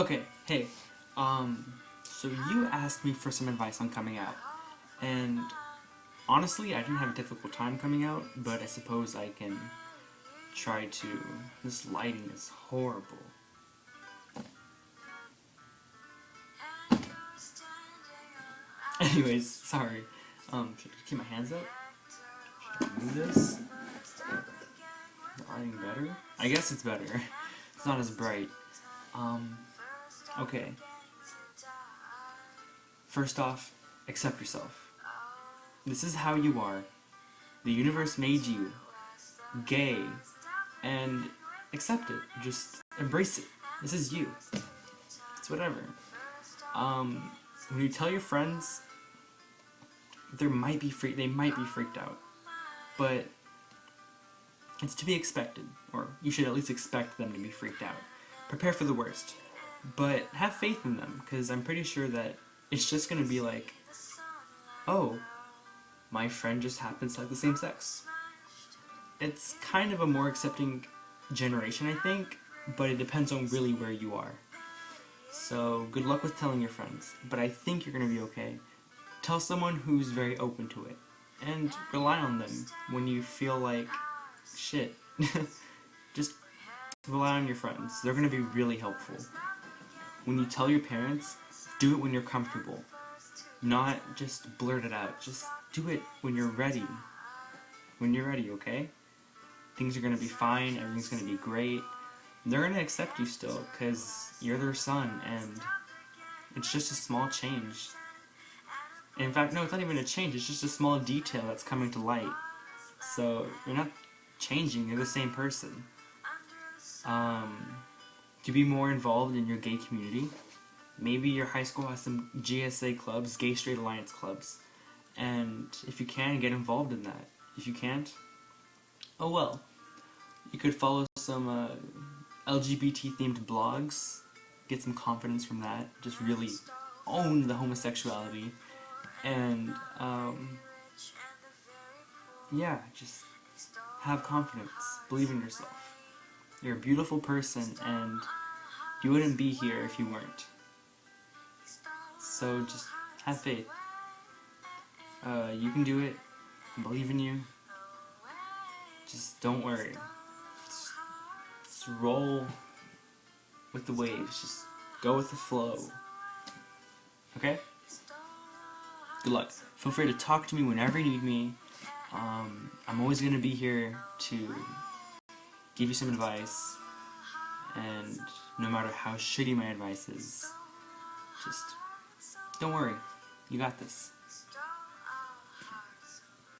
Okay, hey, um, so you asked me for some advice on coming out, and honestly, I didn't have a difficult time coming out, but I suppose I can try to. This lighting is horrible. Anyways, sorry. Um, should I keep my hands up? Should I this? Is the lighting better? I guess it's better. It's not as bright. Um, okay. First off, accept yourself. This is how you are. The universe made you gay, and accept it. Just embrace it. This is you. It's whatever. Um, when you tell your friends, there might be free. They might be freaked out, but it's to be expected, or you should at least expect them to be freaked out. Prepare for the worst, but have faith in them, because I'm pretty sure that it's just going to be like, oh, my friend just happens to like the same sex. It's kind of a more accepting generation, I think, but it depends on really where you are. So, good luck with telling your friends, but I think you're going to be okay. Tell someone who's very open to it, and rely on them when you feel like shit. Just rely on your friends. They're going to be really helpful. When you tell your parents, do it when you're comfortable. Not just blurt it out. Just do it when you're ready. When you're ready, okay? Things are going to be fine, everything's going to be great. They're going to accept you still, because you're their son, and it's just a small change. In fact, no, it's not even a change, it's just a small detail that's coming to light. So, you're not changing, you're the same person. Um, to be more involved in your gay community, maybe your high school has some GSA clubs, Gay Straight Alliance clubs, and if you can, get involved in that. If you can't, oh well. You could follow some uh, LGBT themed blogs, get some confidence from that, just really own the homosexuality, and um, yeah, just have confidence. Believe in yourself. You're a beautiful person, and you wouldn't be here if you weren't. So just have faith. Uh, you can do it. I believe in you. Just don't worry. Just, just roll with the waves. Just go with the flow. Okay? Good luck. Feel free to talk to me whenever you need me. Um, I'm always going to be here to give you some advice, and no matter how shitty my advice is, just don't worry. You got this.